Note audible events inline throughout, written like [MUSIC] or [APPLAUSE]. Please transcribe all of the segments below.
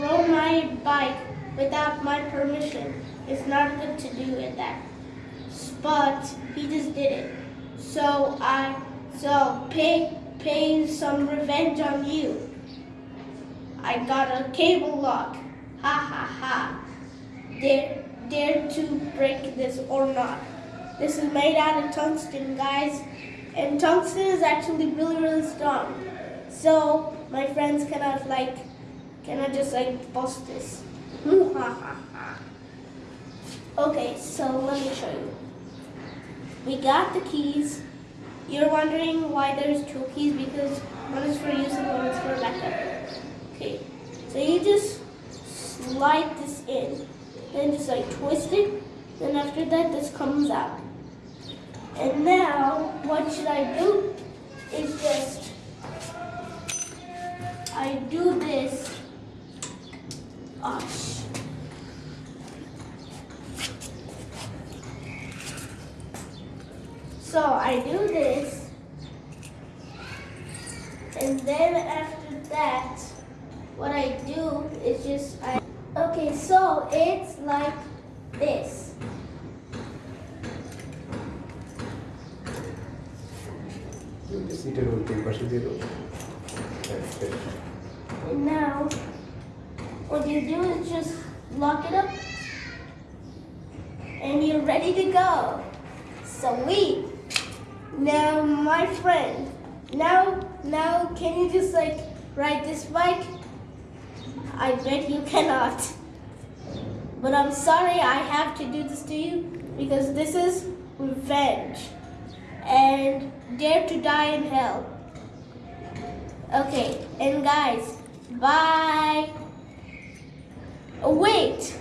rode my bike without my permission. It's not good to do it that. But he just did it. So I so pay pay some revenge on you. I got a cable lock. Ha ha ha. Dare dare to break this or not. This is made out of tungsten, guys. And tungsten is actually really, really strong. So my friends cannot like cannot just like bust this. [LAUGHS] Okay, so let me show you. We got the keys. You're wondering why there's two keys because one is for use and one is for backup. Okay, so you just slide this in, then just like twist it, then after that this comes out. And now what should I do is just I do this. Oh, sh- so I do this. And then after that, what I do is just, I, okay, so it's like this. And now, what you do is just lock it up and you're ready to go. Sweet! Now, my friend, now, now, can you just like ride this bike? I bet you cannot. But I'm sorry I have to do this to you because this is revenge. And dare to die in hell. Okay, and guys, bye. Wait,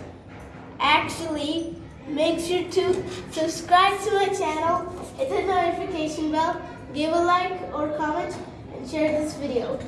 actually, make sure to subscribe to my channel, hit the notification bell, give a like or comment, and share this video.